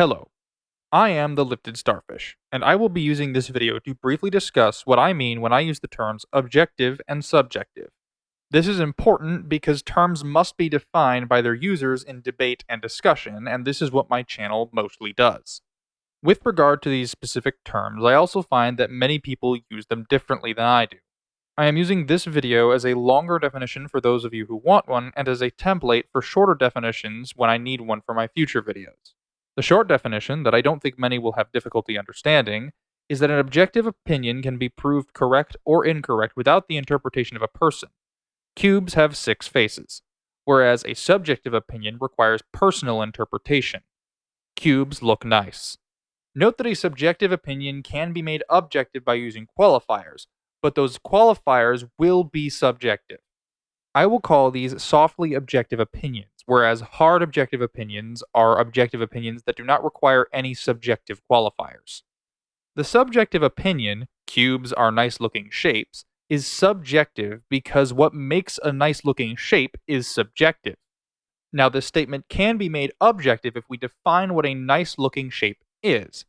Hello, I am the Lifted Starfish, and I will be using this video to briefly discuss what I mean when I use the terms objective and subjective. This is important because terms must be defined by their users in debate and discussion, and this is what my channel mostly does. With regard to these specific terms, I also find that many people use them differently than I do. I am using this video as a longer definition for those of you who want one, and as a template for shorter definitions when I need one for my future videos. The short definition, that I don't think many will have difficulty understanding, is that an objective opinion can be proved correct or incorrect without the interpretation of a person. Cubes have six faces, whereas a subjective opinion requires personal interpretation. Cubes look nice. Note that a subjective opinion can be made objective by using qualifiers, but those qualifiers will be subjective. I will call these softly objective opinions whereas hard objective opinions are objective opinions that do not require any subjective qualifiers. The subjective opinion, cubes are nice looking shapes, is subjective because what makes a nice looking shape is subjective. Now, this statement can be made objective if we define what a nice looking shape is.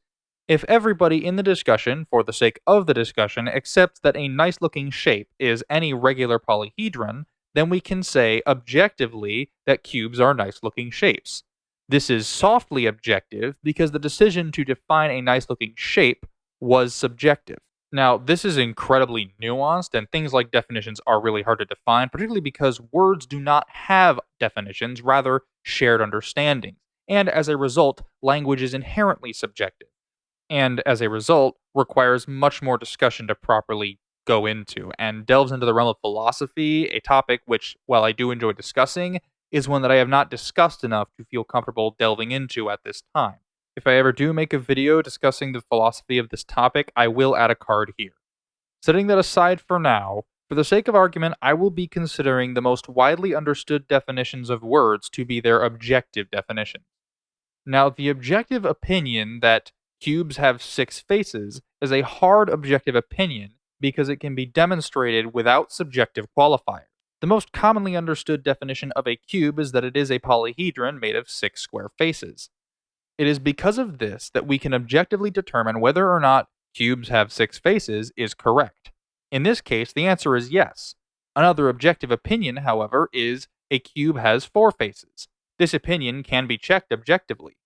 If everybody in the discussion, for the sake of the discussion, accepts that a nice looking shape is any regular polyhedron, then we can say objectively that cubes are nice looking shapes. This is softly objective because the decision to define a nice looking shape was subjective. Now, this is incredibly nuanced, and things like definitions are really hard to define, particularly because words do not have definitions, rather, shared understandings. And as a result, language is inherently subjective. And as a result, requires much more discussion to properly go into and delves into the realm of philosophy, a topic which, while I do enjoy discussing, is one that I have not discussed enough to feel comfortable delving into at this time. If I ever do make a video discussing the philosophy of this topic, I will add a card here. Setting that aside for now, for the sake of argument, I will be considering the most widely understood definitions of words to be their objective definitions. Now, the objective opinion that cubes have six faces is a hard objective opinion because it can be demonstrated without subjective qualifiers. The most commonly understood definition of a cube is that it is a polyhedron made of six square faces. It is because of this that we can objectively determine whether or not cubes have six faces is correct. In this case, the answer is yes. Another objective opinion, however, is a cube has four faces. This opinion can be checked objectively.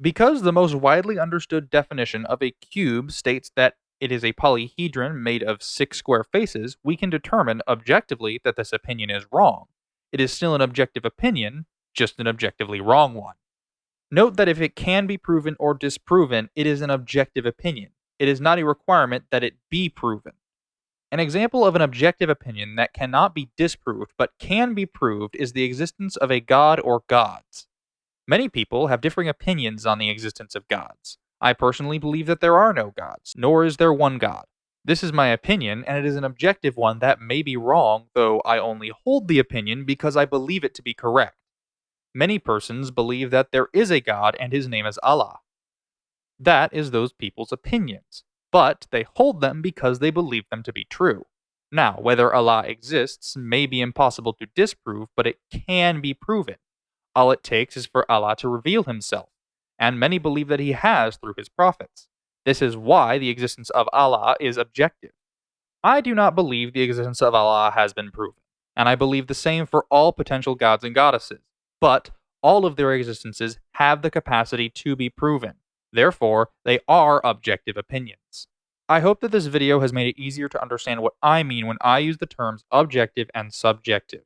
Because the most widely understood definition of a cube states that it is a polyhedron made of six square faces, we can determine objectively that this opinion is wrong. It is still an objective opinion, just an objectively wrong one. Note that if it can be proven or disproven, it is an objective opinion. It is not a requirement that it be proven. An example of an objective opinion that cannot be disproved but can be proved is the existence of a god or gods. Many people have differing opinions on the existence of gods. I personally believe that there are no gods, nor is there one God. This is my opinion, and it is an objective one that may be wrong, though I only hold the opinion because I believe it to be correct. Many persons believe that there is a God and his name is Allah. That is those people's opinions, but they hold them because they believe them to be true. Now, whether Allah exists may be impossible to disprove, but it can be proven. All it takes is for Allah to reveal himself and many believe that he has through his prophets. This is why the existence of Allah is objective. I do not believe the existence of Allah has been proven, and I believe the same for all potential gods and goddesses, but all of their existences have the capacity to be proven. Therefore, they are objective opinions. I hope that this video has made it easier to understand what I mean when I use the terms objective and subjective.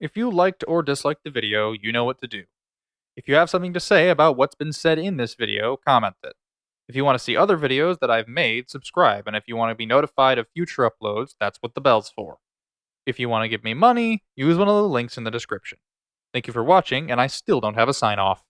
If you liked or disliked the video, you know what to do. If you have something to say about what's been said in this video, comment it. If you want to see other videos that I've made, subscribe, and if you want to be notified of future uploads, that's what the bell's for. If you want to give me money, use one of the links in the description. Thank you for watching, and I still don't have a sign off.